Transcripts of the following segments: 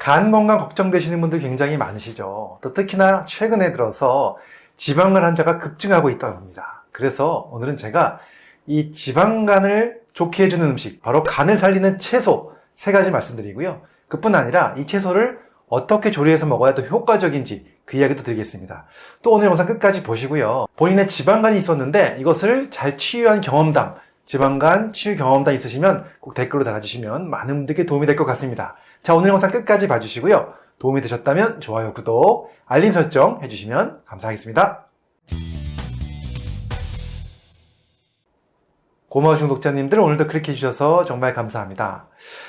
간 건강 걱정되시는 분들 굉장히 많으시죠. 또 특히나 최근에 들어서 지방간 환자가 급증하고 있다고 합니다. 그래서 오늘은 제가 이 지방간을 좋게 해주는 음식, 바로 간을 살리는 채소 세 가지 말씀드리고요. 그뿐 아니라 이 채소를 어떻게 조리해서 먹어야 더 효과적인지 그 이야기도 드리겠습니다. 또 오늘 영상 끝까지 보시고요. 본인의 지방간이 있었는데 이것을 잘 치유한 경험담, 지방간 치유 경험담 있으시면 꼭 댓글로 달아주시면 많은 분들께 도움이 될 것 같습니다. 자, 오늘 영상 끝까지 봐주시고요. 도움이 되셨다면 좋아요, 구독, 알림 설정 해주시면 감사하겠습니다. 고마우신 구독자님들 오늘도 클릭해 주셔서 정말 감사합니다.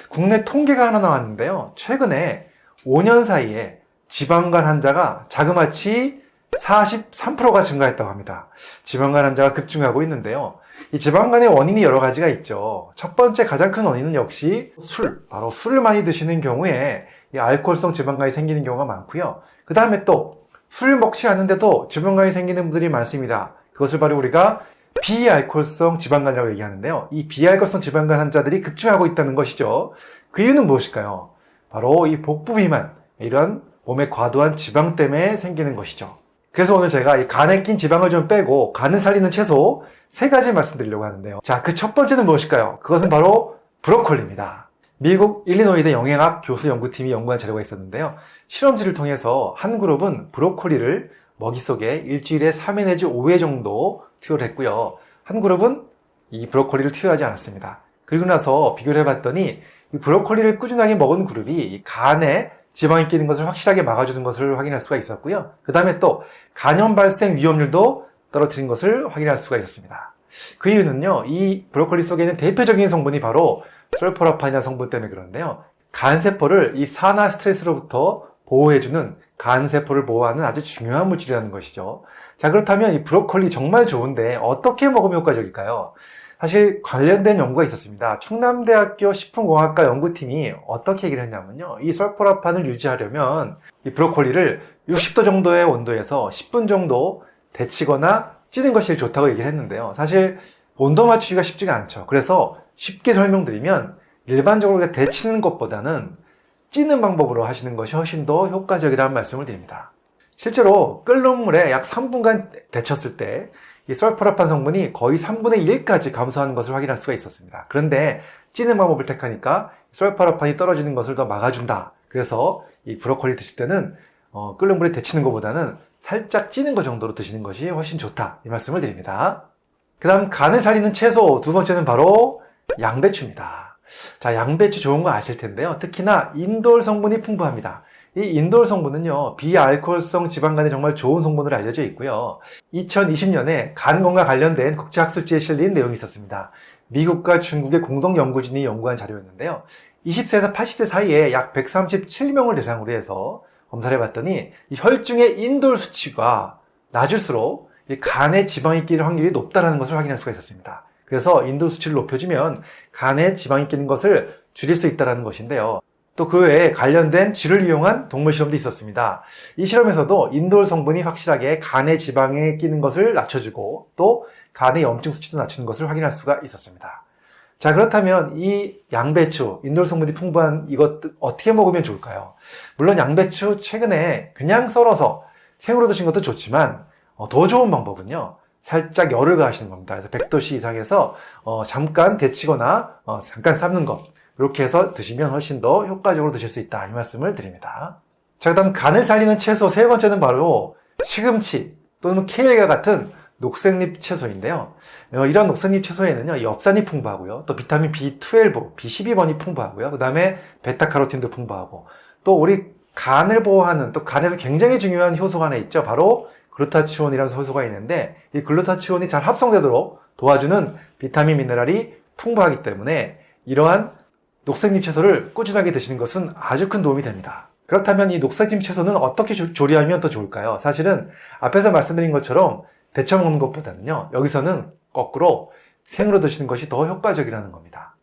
국내 통계가 하나 나왔는데요. 최근에 5년 사이에 지방간 환자가 자그마치 43%가 증가했다고 합니다. 지방간 환자가 급증하고 있는데요. 이 지방간의 원인이 여러 가지가 있죠. 첫 번째 가장 큰 원인은 역시 술, 바로 술을 많이 드시는 경우에 이 알코올성 지방간이 생기는 경우가 많고요. 그 다음에 또 술을 먹지 않는데도 지방간이 생기는 분들이 많습니다. 그것을 바로 우리가 비알코올성 지방간이라고 얘기하는데요. 이 비알코올성 지방간 환자들이 급증하고 있다는 것이죠. 그 이유는 무엇일까요? 바로 이 복부 비만, 이런 몸에 과도한 지방 때문에 생기는 것이죠. 그래서 오늘 제가 이 간에 낀 지방을 좀 빼고 간을 살리는 채소 세 가지 말씀드리려고 하는데요. 자, 그 첫 번째는 무엇일까요? 그것은 바로 브로콜리입니다. 미국 일리노이대 영양학 교수 연구팀이 연구한 자료가 있었는데요. 실험지를 통해서 한 그룹은 브로콜리를 먹이 속에 일주일에 3회 내지 5회 정도 투여를 했고요. 한 그룹은 이 브로콜리를 투여하지 않았습니다. 그리고 나서 비교를 해봤더니 이 브로콜리를 꾸준하게 먹은 그룹이 간에 지방이 끼는 것을 확실하게 막아주는 것을 확인할 수가 있었고요. 그 다음에 또 간염 발생 위험률도 떨어뜨린 것을 확인할 수가 있었습니다. 그 이유는요, 이 브로콜리 속에 있는 대표적인 성분이 바로 설포라판이라는 성분 때문에 그런데요. 간세포를 이 산화 스트레스로부터 보호해주는 간세포를 보호하는 아주 중요한 물질이라는 것이죠. 자, 그렇다면 이 브로콜리 정말 좋은데 어떻게 먹으면 효과적일까요? 사실 관련된 연구가 있었습니다. 충남대학교 식품공학과 연구팀이 어떻게 얘기를 했냐면요. 이 설포라판을 유지하려면 이 브로콜리를 60도 정도의 온도에서 10분 정도 데치거나 찌는 것이 좋다고 얘기를 했는데요. 사실 온도 맞추기가 쉽지가 않죠. 그래서 쉽게 설명드리면 일반적으로 데치는 것보다는 찌는 방법으로 하시는 것이 훨씬 더 효과적이라는 말씀을 드립니다. 실제로 끓는 물에 약 3분간 데쳤을 때 이 설포라판 성분이 거의 3분의 1까지 감소하는 것을 확인할 수가 있었습니다. 그런데 찌는 방법을 택하니까 설포라판이 떨어지는 것을 더 막아준다. 그래서 이 브로콜리 드실 때는 어, 끓는 물에 데치는 것보다는 살짝 찌는 것 정도로 드시는 것이 훨씬 좋다. 이 말씀을 드립니다. 그 다음 간을 살리는 채소 두 번째는 바로 양배추입니다. 자, 양배추 좋은 거 아실 텐데요. 특히나 인돌 성분이 풍부합니다. 이 인돌 성분은요, 비알코올성 지방간에 정말 좋은 성분으로 알려져 있고요. 2020년에 간 건강 관련된 국제학술지에 실린 내용이 있었습니다. 미국과 중국의 공동 연구진이 연구한 자료였는데요. 20세에서 80세 사이에 약 137명을 대상으로 해서 검사를 해봤더니 혈중의 인돌 수치가 낮을수록 간에 지방이 끼는 확률이 높다는 것을 확인할 수가 있었습니다. 그래서 인돌 수치를 높여주면 간에 지방이 끼는 것을 줄일 수 있다는 것인데요. 또 그 외에 관련된 쥐를 이용한 동물 실험도 있었습니다. 이 실험에서도 인돌 성분이 확실하게 간의 지방에 끼는 것을 낮춰주고 또 간의 염증 수치도 낮추는 것을 확인할 수가 있었습니다. 자 그렇다면 이 양배추, 인돌 성분이 풍부한 이것 어떻게 먹으면 좋을까요? 물론 양배추 최근에 그냥 썰어서 생으로 드신 것도 좋지만 어, 더 좋은 방법은요. 살짝 열을 가하시는 겁니다. 그래서 100도씨 이상에서 어, 잠깐 데치거나 어, 잠깐 삶는 것 이렇게 해서 드시면 훨씬 더 효과적으로 드실 수 있다. 이 말씀을 드립니다. 자 그 다음 간을 살리는 채소 세 번째는 바로 시금치 또는 케일과 같은 녹색잎 채소인데요. 어, 이런 녹색잎 채소에는요 엽산이 풍부하고요. 또 비타민 B12, B12번이 풍부하고요. 그 다음에 베타카로틴도 풍부하고 또 우리 간을 보호하는 또 간에서 굉장히 중요한 효소가 하나 있죠. 바로 글루타치온이라는 효소가 있는데 이 글루타치온이 잘 합성되도록 도와주는 비타민 미네랄이 풍부하기 때문에 이러한 녹색잎 채소를 꾸준하게 드시는 것은 아주 큰 도움이 됩니다. 그렇다면 이 녹색잎 채소는 어떻게 조리하면 더 좋을까요? 사실은 앞에서 말씀드린 것처럼 데쳐 먹는 것보다는요. 여기서는 거꾸로 생으로 드시는 것이 더 효과적이라는 겁니다.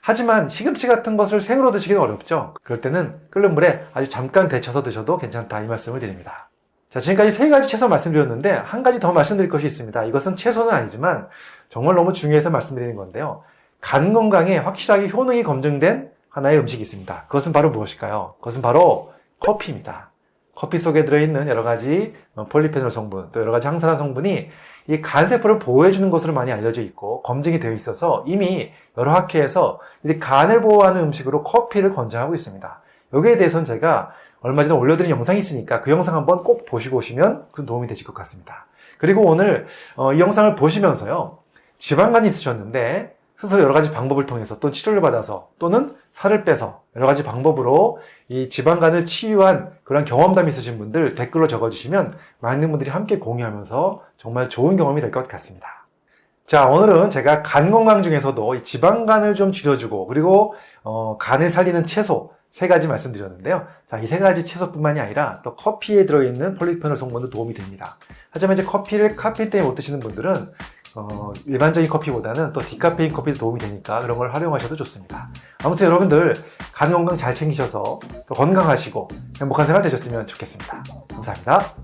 하지만 시금치 같은 것을 생으로 드시기는 어렵죠. 그럴 때는 끓는 물에 아주 잠깐 데쳐서 드셔도 괜찮다 이 말씀을 드립니다. 자 지금까지 세 가지 채소 말씀드렸는데 한 가지 더 말씀드릴 것이 있습니다. 이것은 채소는 아니지만 정말 너무 중요해서 말씀드리는 건데요. 간 건강에 확실하게 효능이 검증된 하나의 음식이 있습니다. 그것은 바로 무엇일까요? 그것은 바로 커피입니다. 커피 속에 들어있는 여러 가지 폴리페놀 성분, 또 여러 가지 항산화 성분이 이 간세포를 보호해주는 것으로 많이 알려져 있고 검증이 되어 있어서 이미 여러 학회에서 이 간을 보호하는 음식으로 커피를 권장하고 있습니다. 여기에 대해서는 제가 얼마 전에 올려드린 영상이 있으니까 그 영상 한번 꼭 보시고 오시면 큰 도움이 되실 것 같습니다. 그리고 오늘 어, 이 영상을 보시면서요. 지방간이 있으셨는데 스스로 여러 가지 방법을 통해서 또 치료를 받아서 또는 살을 빼서 여러 가지 방법으로 이 지방간을 치유한 그런 경험담이 있으신 분들 댓글로 적어주시면 많은 분들이 함께 공유하면서 정말 좋은 경험이 될 것 같습니다. 자 오늘은 제가 간 건강 중에서도 이 지방간을 좀 줄여주고 그리고 어, 간을 살리는 채소 세 가지 말씀드렸는데요. 자, 이 세 가지 채소뿐만이 아니라 또 커피에 들어있는 폴리페놀 성분도 도움이 됩니다. 하지만 이제 커피를 카페인 때문에 못 드시는 분들은 어, 일반적인 커피보다는 또 디카페인 커피도 도움이 되니까 그런 걸 활용하셔도 좋습니다. 아무튼 여러분들 간 건강 잘 챙기셔서 또 건강하시고 행복한 생활 되셨으면 좋겠습니다. 감사합니다.